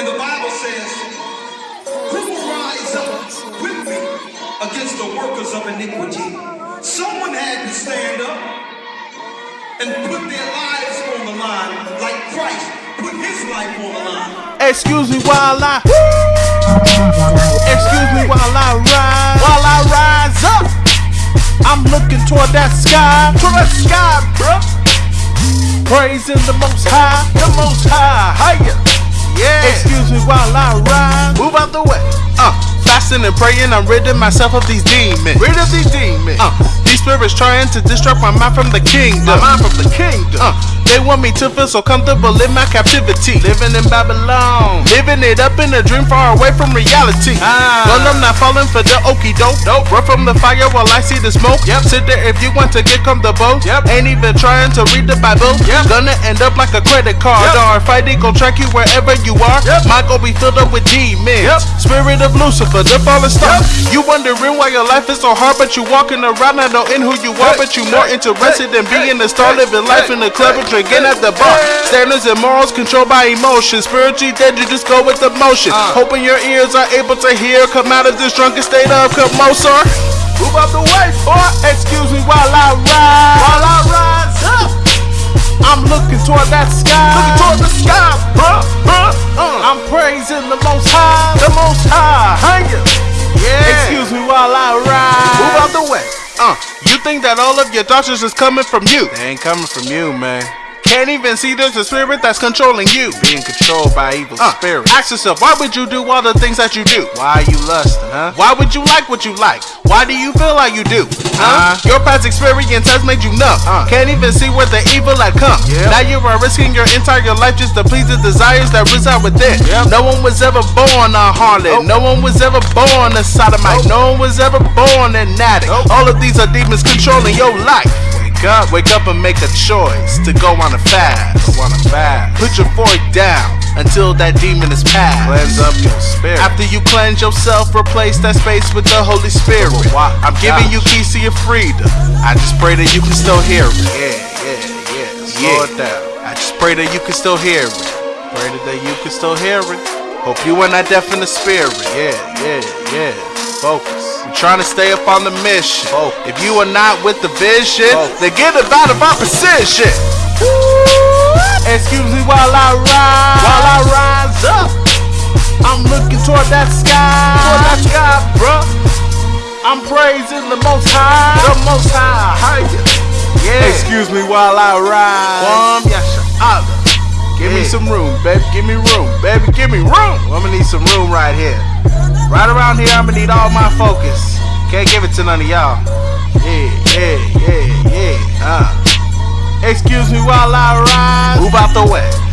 And the Bible says, Who will rise up with me against the workers of iniquity? Someone had to stand up and put their lives on the line like Christ put his life on the line. Excuse me while I. Excuse me while I rise. While I rise up. I'm looking toward that sky. Toward that sky, bruh. Praising the most high. The most high. Higher. Yeah. Excuse me while I rise. Move out the way. Uh, fasting and praying, I'm ridding myself of these demons. Rid of these demons. Uh, these spirits trying to distract my mind from the kingdom. My mind from the kingdom. Uh, they want me to feel so comfortable in my captivity. Living in Babylon. Living it up in a dream far away from reality. Ah. Well, I'm not falling for the okey doke. Nope. Run from the fire while I see the smoke. Yep. Sit there if you want to get comfortable. Yep. Ain't even trying to read the Bible. Yep. Gonna end up like a credit card. Yep. Or fighting gon' track you wherever you are. Yep. My gon' be filled up with demons. Yep. Spirit of Lucifer, the fallen star. Yep. You wondering why your life is so hard, but you walking around not knowing who you are, but you more interested in being a star, living life in the club and drinking at the bar. Standards and morals controlled by emotions. Spiritually dead, you just go with the motion. Hoping your ears are able to hear. Come out of this drunken state of commotion. Move out the way, boy. Excuse me while I ride. While I rise up. I'm looking toward that sky. Looking toward the sky, bruh, bruh. Uh. I'm praising the most high. The most high. Higher. Yeah. Excuse me while I ride. Move out the way. Uh. You think that all of your doctors is coming from you? They ain't coming from you, man. Can't even see there's a spirit that's controlling you. Being controlled by evil uh, spirits. Ask yourself, why would you do all the things that you do? Why are you lusting, huh? Why would you like what you like? Why do you feel like you do? Huh? Uh, Your past experience has made you numb. Uh, Can't even see where the evil had come. Yep. Now you are risking your entire life just to please the desires that reside within. Yep. No one was ever born a harlot. No one was ever born a sodomite. No one was ever born an addict. All of these are demons controlling your life wake up, wake up and make a choice to go on a fast. Go on a fast. Put your fork down until that demon is passed. Cleanse up your spirit. After you cleanse yourself, replace that space with the Holy Spirit. Oh, I'm giving you keys to your freedom. I just pray that you can still hear it. Yeah, yeah, yeah. Slow it down. I just pray that you can still hear it. Pray that you can still hear it. Hope you are not deaf in the spirit. Yeah, yeah, yeah. Focus. I'm trying to stay up on the mission. If you are not with the vision, Focus. then get about of our position. Excuse me while I rise. While I rise up. I'm looking toward that sky. Toward that sky, bruh. I'm praising the most high. The most high. Higher. Yeah. Excuse me while I rise. One, yes, Allah. Give me some room, baby. Give me room, baby. Give me room. I'm gonna need some room right here. Right around here, I'm gonna need all my focus. Can't give it to none of y'all. Yeah, yeah, yeah, yeah. Uh. Excuse me while I rise. Move out the way.